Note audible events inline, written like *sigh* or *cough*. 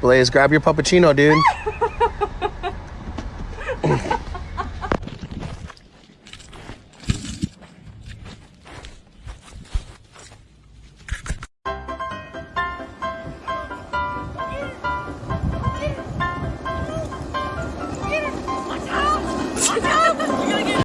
Blaze, grab your puppuccino, dude. *laughs*